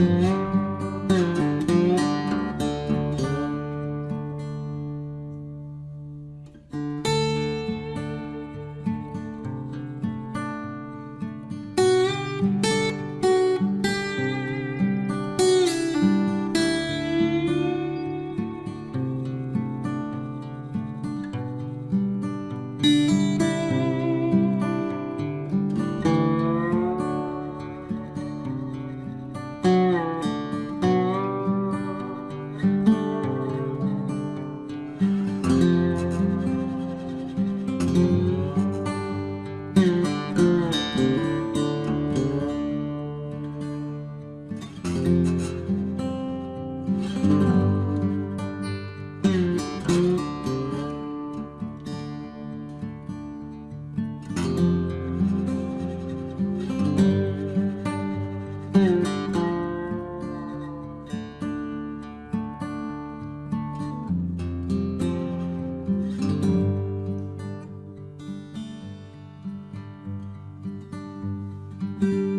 thank mm -hmm. you thank mm -hmm. you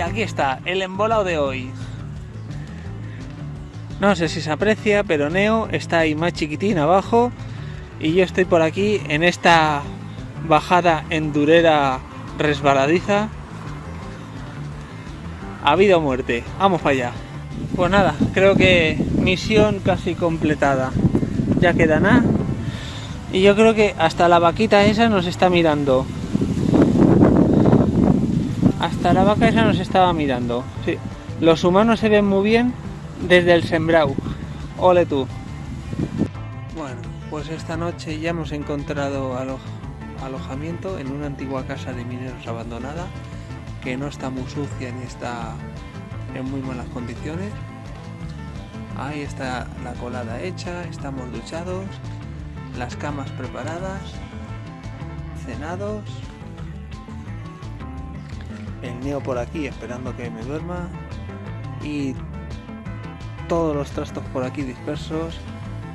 aquí está, el embolado de hoy. No sé si se aprecia, pero Neo está ahí más chiquitín abajo y yo estoy por aquí en esta bajada endurera resbaladiza. Ha habido muerte, vamos para allá. Pues nada, creo que misión casi completada. Ya queda nada. Y yo creo que hasta la vaquita esa nos está mirando. Hasta la vaca esa nos estaba mirando. Sí. Los humanos se ven muy bien desde el sembrau. Ole tú. Bueno, pues esta noche ya hemos encontrado alojamiento en una antigua casa de mineros abandonada que no está muy sucia ni está en muy malas condiciones. Ahí está la colada hecha, estamos duchados, las camas preparadas, cenados, el neo por aquí esperando que me duerma y todos los trastos por aquí dispersos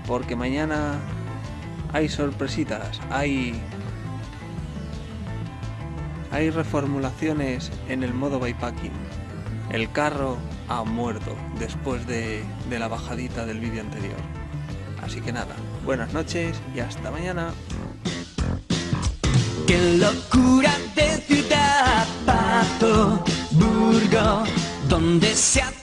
porque mañana hay sorpresitas, hay hay reformulaciones en el modo bypacking. El carro ha muerto después de, de la bajadita del vídeo anterior. Así que nada, buenas noches y hasta mañana. Qué locura de Burgo, donde se hace